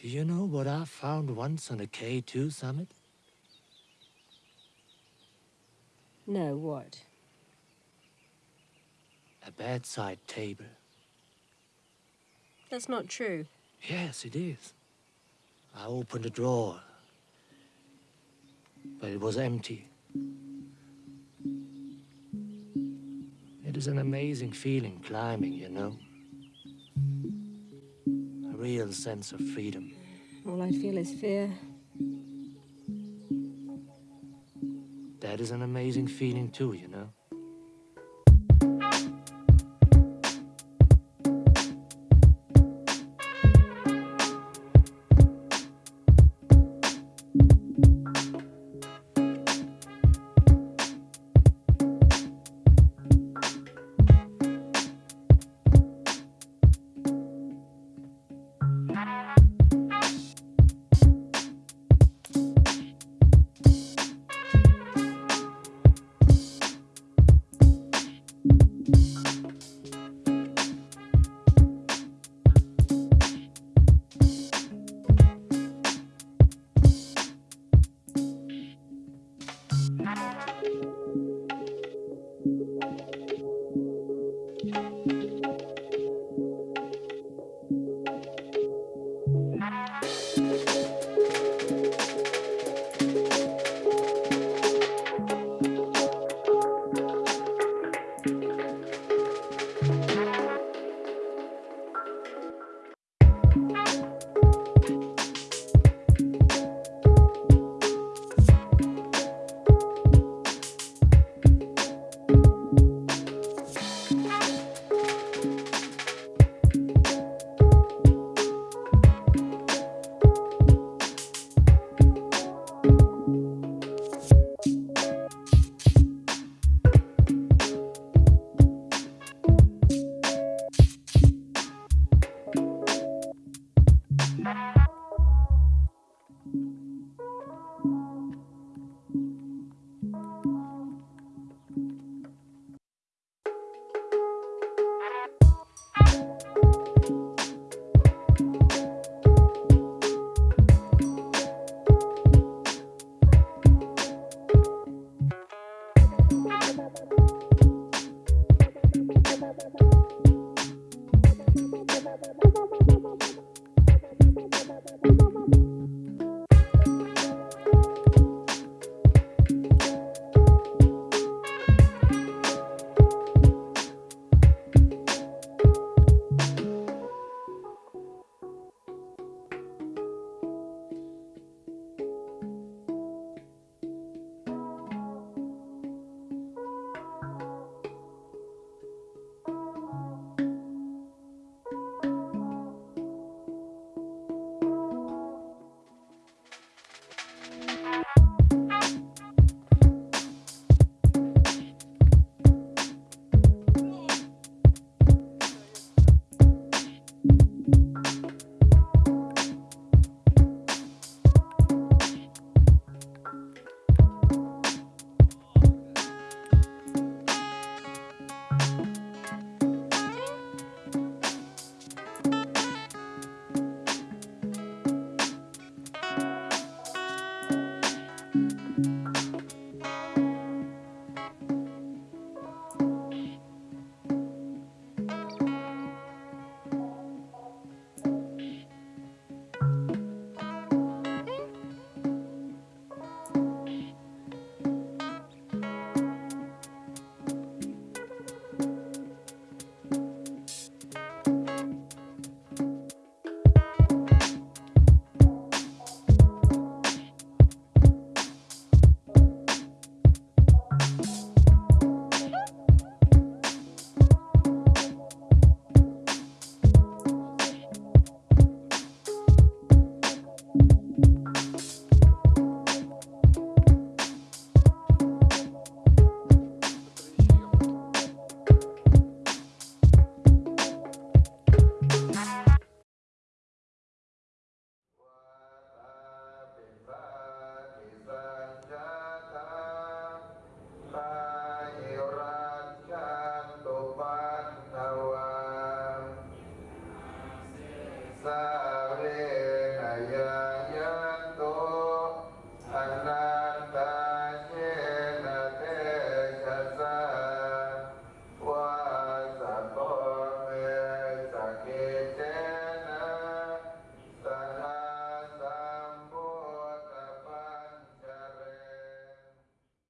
Do you know what I found once on a K2 summit? No, what? A bedside table. That's not true. Yes, it is. I opened a drawer, but it was empty. It is an amazing feeling climbing, you know. Real sense of freedom. All I feel is fear. That is an amazing feeling too, you know. Bye.